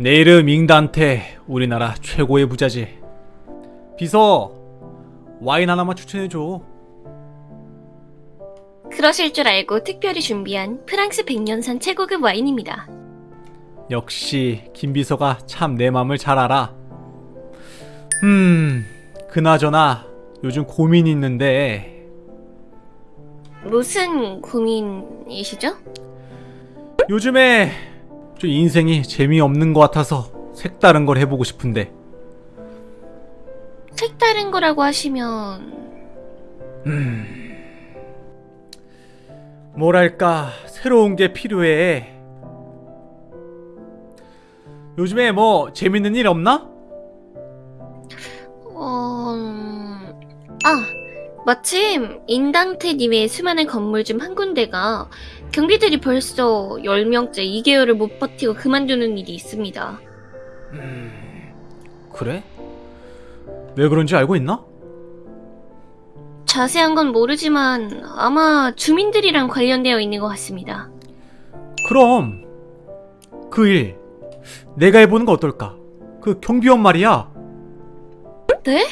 내 이름 잉단테 우리나라 최고의 부자지 비서 와인 하나만 추천해줘 그러실 줄 알고 특별히 준비한 프랑스 백년산 최고급 와인입니다. 역시 김 비서가 참 내 맘을 잘 알아 음 그나저나 요즘 고민이 있는데 무슨 고민이시죠? 요즘에 좀 인생이 재미없는 것 같아서 색다른 걸 해보고 싶은데. 색다른 거라고 하시면. 뭐랄까 새로운 게 필요해. 요즘에 뭐 재밌는 일 없나? 어... 음, 아 마침 인당테님의 수많은 건물 중 한 군데가 경비들이 벌써 10명째 2개월을 못 버티고 그만두는 일이 있습니다. 그래? 왜 그런지 알고 있나? 자세한 건 모르지만 아마 주민들이랑 관련되어 있는 것 같습니다. 그럼 그 일 내가 해보는 거 어떨까? 그 경비원 말이야 네?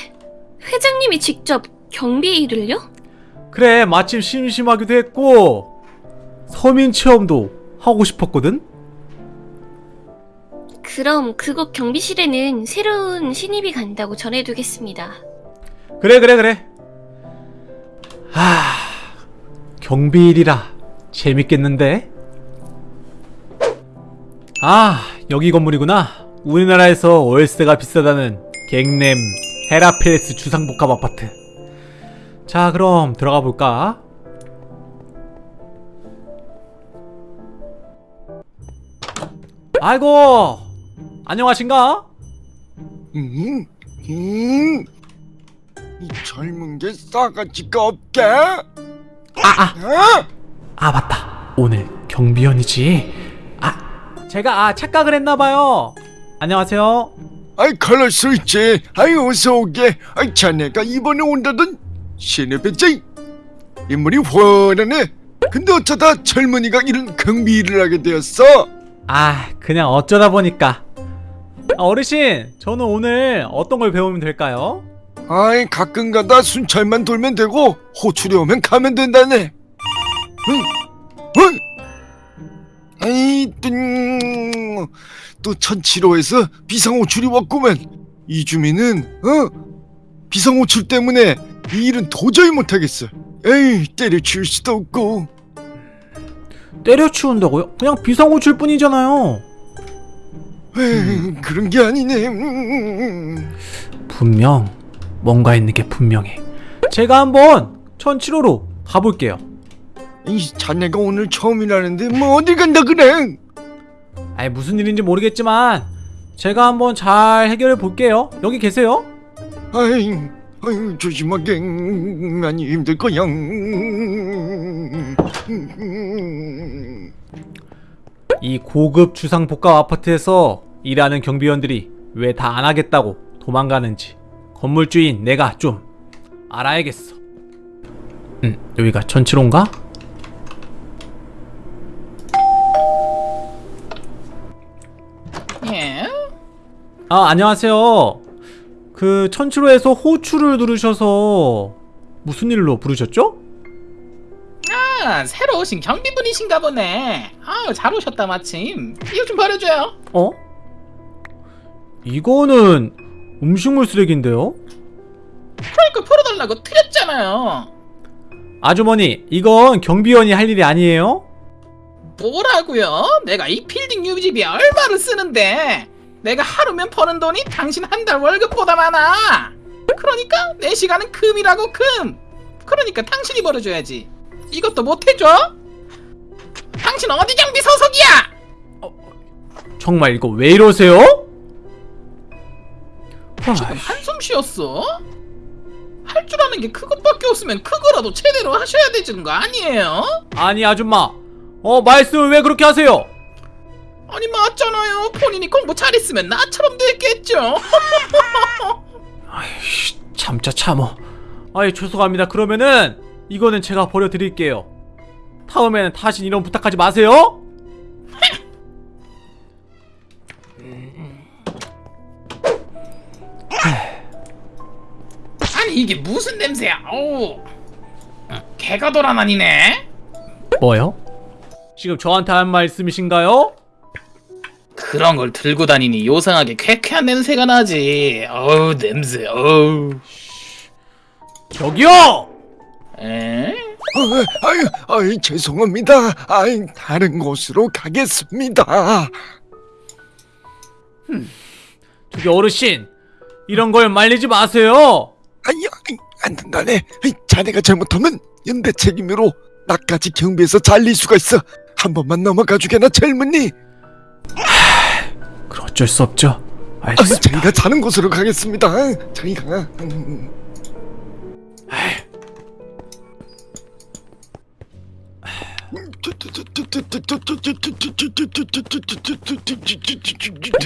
회장님이 직접 경비 일을요? 그래 마침 심심하기도 했고 서민 체험도 하고 싶었거든? 그럼 그곳 경비실에는 새로운 신입이 간다고 전해두겠습니다. 그래 그래 그래. 하 경비일이라 재밌겠는데? 아 여기 건물이구나. 우리나라에서 월세가 비싸다는 갱냄 헤라페레스 주상복합 아파트. 자 그럼 들어가 볼까 아이고 안녕하신가 음, 음, 이 젊은 게 싸가지가 없게. 아, 아. 어? 아 맞다 오늘 경비원이지 아 제가 아 착각을 했나봐요 안녕하세요 아이 수 있지. 아이 어서 오게. 아이 자네가 이번에 온다던 신의 배짱 인물이 훤하네. 근데 어쩌다 젊은이가 이런 경비 일을 하게 되었어? 아 그냥 어쩌다 보니까 아, 어르신 저는 오늘 어떤 걸 배우면 될까요? 아이 가끔가다 순찰만 돌면 되고 호출이 오면 가면 된다네. 응, 응. 아이 뜬. 또 천칠호에서 비상호출이 왔구만. 이 주민은 어 비상호출 때문에 이 일은 도저히 못하겠어. 에이 때려치울 수도 없고. 때려치운다고요? 그냥 비상호출 뿐이잖아요 에이, 그런 게 아니네. 음. 분명 뭔가 있는 게 분명해 제가 한번 천칠호로 가볼게요 이 자네가 오늘 처음이라는데 뭐 어딜 간다 그래? 아이 무슨 일인지 모르겠지만 제가 한번 잘 해결해 볼게요 여기 계세요? 아이, 아이 조심하게 많이 힘들 거야. 이 고급 주상 복합 아파트에서 일하는 경비원들이 왜 다 안 하겠다고 도망가는지 건물주인 내가 좀 알아야겠어. 음, 여기가 천칠호인가? 예? 아, 안녕하세요. 그 천칠호에서 호출을 누르셔서 무슨 일로 부르셨죠? 아, 새로 오신 경비분이신가 보네. 아유, 잘 오셨다 마침. 이거 좀 버려줘요. 어? 이거는 음식물 쓰레기인데요? 그러니까 풀어달라고 틀렸잖아요. 아주머니, 이건 경비원이 할 일이 아니에요? 뭐라고요? 내가 이 필딩 유지비 얼마를 쓰는데 내가 하루면 버는 돈이 당신 한 달 월급보다 많아. 그러니까 내 시간은 금이라고 금. 그러니까 당신이 벌어줘야지. 이것도 못 해줘? 당신 어디 경비 소속이야? 정말 이거 왜 이러세요? 지금 한숨 쉬었어? 할 줄 아는 게 그것밖에 없으면 그거라도 제대로 하셔야 되는 거 아니에요? 아니 아줌마 어 말씀을 왜 그렇게 하세요? 아니 맞잖아요 본인이 공부 잘했으면 나처럼 됐겠죠 아이씨 참자 참어 아이 죄송합니다 그러면은 이거는 제가 버려드릴게요. 다음에는 다신 이런 부탁하지 마세요. 아니 이게 무슨 냄새야? 어우 개가 돌아다니네. 뭐요? 지금 저한테 한 말씀이신가요? 그런 걸 들고 다니니 요상하게 쾌쾌한 냄새가 나지. 어우 냄새 어우. 저기요! 에? 아, 아유, 아유, 죄송합니다. 아이, 다른 곳으로 가겠습니다. 저기 어르신 이런 걸 말리지 마세요. 아이, 안 된다네. 자네가 잘못하면 연대 책임으로 나까지 경비에서 잘릴 수가 있어. 한 번만 넘어가 주게나 젊은이. 그럼 어쩔 수 없죠. 아, 알겠습니다. 저희가 자는 곳으로 가겠습니다. 저희가. 음.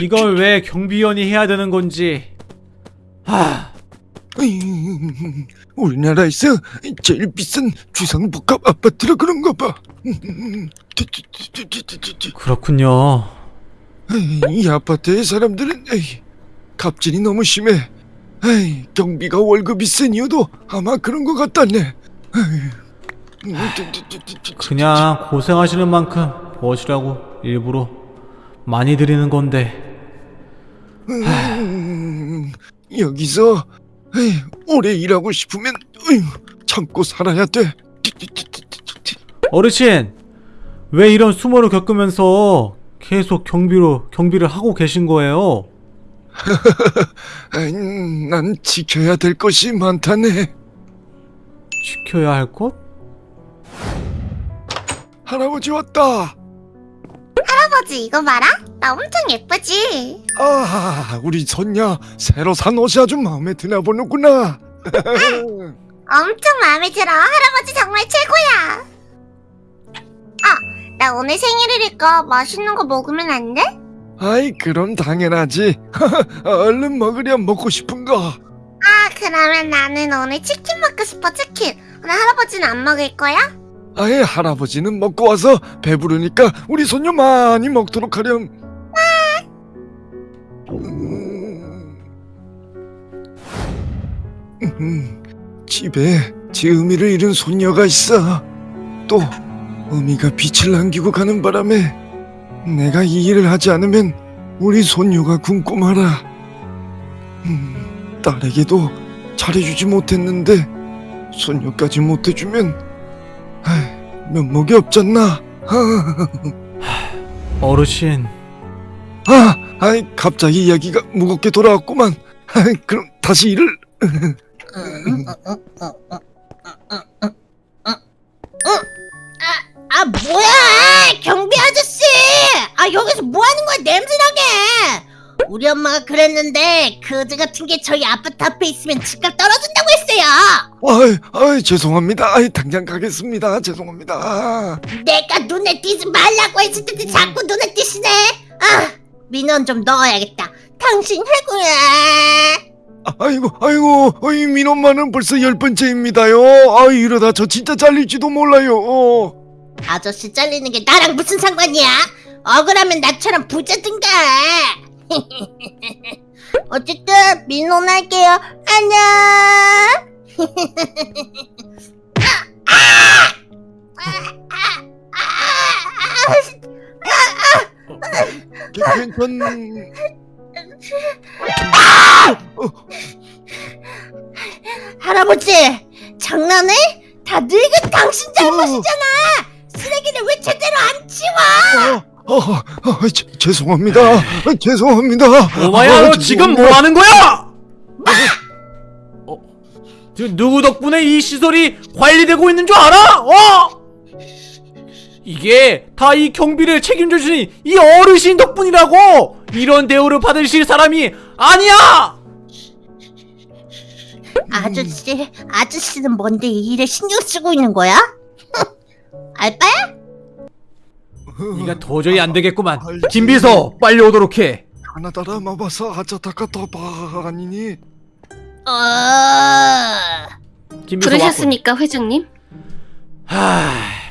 이걸 왜 경비원이 해야 되는 건지. 하, 음, 우리나라에서 제일 비싼 주상복합 아파트라 그런가 봐. 음, 그렇군요. 이 아파트의 사람들은 갑질이 너무 심해. 경비가 월급이 센 이유도 아마 그런 것 같다네. 그냥 고생하시는 만큼 무엇이라고 일부러 많이 드리는 건데. 음, 여기서 오래 일하고 싶으면 참고 살아야 돼. 어르신, 왜 이런 수모를 겪으면서 계속 경비로 경비를 하고 계신 거예요? 난 지켜야 될 것이 많다네. 지켜야 할 것? 할아버지 왔다. 할아버지 이거 봐라 나 엄청 예쁘지 아, 우리 손녀 새로 산 옷이 아주 마음에 드나 보는구나. 엄청 마음에 들어 할아버지 정말 최고야 아 나 오늘 생일이니까 맛있는 거 먹으면 안 돼? 아이, 그럼 당연하지. 얼른 먹으렴 먹고 싶은 거. 아 그러면 나는 오늘 치킨 먹고 싶어 치킨 오늘 할아버지는 안 먹을 거야? 아예 할아버지는 먹고 와서 배부르니까 우리 손녀 많이 먹도록 하렴. 음. 음, 집에 제 의미를 잃은 손녀가 있어. 또 의미가 빛을 남기고 가는 바람에 내가 이 일을 하지 않으면 우리 손녀가 굶고 말아. 음, 딸에게도 잘해주지 못했는데 손녀까지 못해주면 면목이 없잖나. 어르신, 아, 아이, 갑자기 이야기가 무겁게 돌아왔구만. 아이, 그럼 다시 일을. 아 뭐야 경비 아저씨 아 여기서 뭐 하는 거야 냄새나게 우리 엄마가 그랬는데 그지 같은 게 저희 아파트 앞에 있으면 집값 떨어진다고 했어요 아이, 아이, 죄송합니다. 아이, 당장 가겠습니다. 죄송합니다. 내가 눈에 띄지 말라고 했을 때 자꾸 눈에 띄시네 아 민원 좀 넣어야겠다 당신 해고야 아, 아이고, 아이고, 이 민원만은 벌써 열 번째입니다요. 아, 이러다 저 진짜 잘릴지도 몰라요. 어. 아저씨 잘리는 게 나랑 무슨 상관이야 억울하면 나처럼 부자든가 어쨌든 민원할게요 안녕 괜- 괜찮... 할아버지 죄송합니다. 아, 죄송합니다. 오마야, 아, 너 지금 뭐 하는 거야? 어, 지금 누구 덕분에 이 시설이 관리되고 있는 줄 알아? 어? 이게 다 이 경비를 책임져 주신 이 어르신 덕분이라고! 이런 대우를 받으실 사람이 아니야! 아저씨 아저씨는 뭔데 이 일에 신경 쓰고 있는 거야? 알바야? 이가 도저히 안 되겠구만. 김비서, 빨리 오도록 해. 하나다라 마바사 하자타카 더바 아니니? 어... 김비서 왔군. 부르셨습니까, 회장님? 하,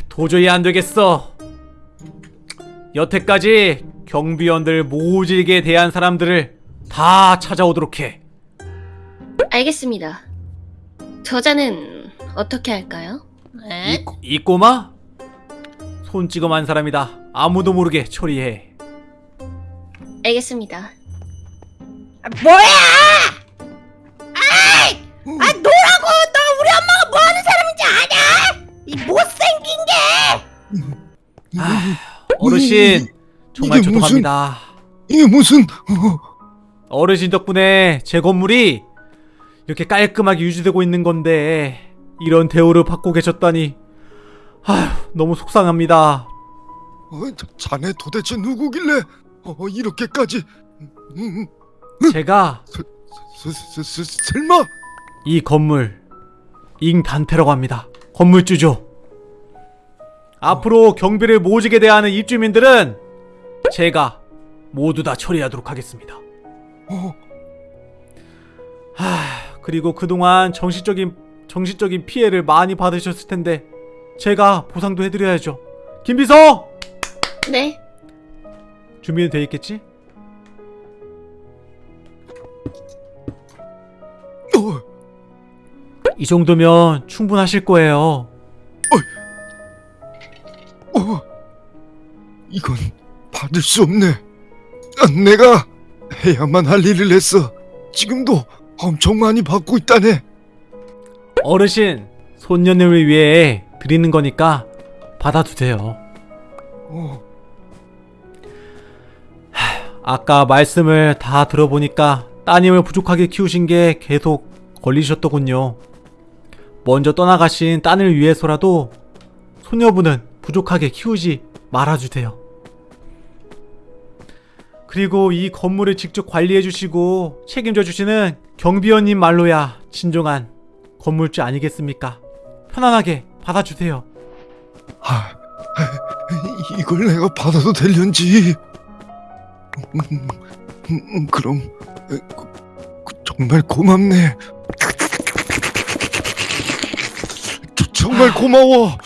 도저히 안 되겠어. 여태까지 경비원들 모질게 대한 사람들을 다 찾아오도록 해. 알겠습니다. 저자는 어떻게 할까요? 에? 이, 이 꼬마? 손 찍어만 사람이다. 아무도 모르게 처리해. 알겠습니다. 아, 뭐야? 아이! 아 노라고! 너 우리 엄마가 뭐 하는 사람인지 아냐? 이 못생긴 게! 아, 어르신 정말 죄송합니다. 이게 무슨 어, 어르신 덕분에 제 건물이 이렇게 깔끔하게 유지되고 있는 건데 이런 대우를 받고 계셨다니 아휴 너무 속상합니다. 어, 자- 자네 도대체 누구길래 어, 이렇게까지 음, 제가 스, 스, 스, 스, 설마 이 건물 잉단테라고 합니다. 건물주죠. 앞으로 경비를 모질게 대하는 입주민들은 제가 모두 다 처리하도록 하겠습니다. 어, 하, 그리고 그동안 정신적인 정신적인 피해를 많이 받으셨을 텐데 제가 보상도 해드려야죠. 김비서 네. 준비는 돼 있겠지? 어, 이 정도면 충분하실 거예요. 어, 이건 받을 수 없네. 아, 내가 해야만 할 일을 했어. 지금도 엄청 많이 받고 있다네. 어르신 손녀를 위해 드리는 거니까 받아두세요. 어, 아까 말씀을 다 들어보니까 따님을 부족하게 키우신 게 계속 걸리셨더군요. 먼저 떠나가신 딸을 위해서라도 소녀분은 부족하게 키우지 말아주세요. 그리고 이 건물을 직접 관리해주시고 책임져주시는 경비원님 말로야 진정한 건물주 아니겠습니까? 편안하게 받아주세요. 아, 이걸 내가 받아도 될련지. 그럼 그, 그, 정말 고맙네. 정말 고마워.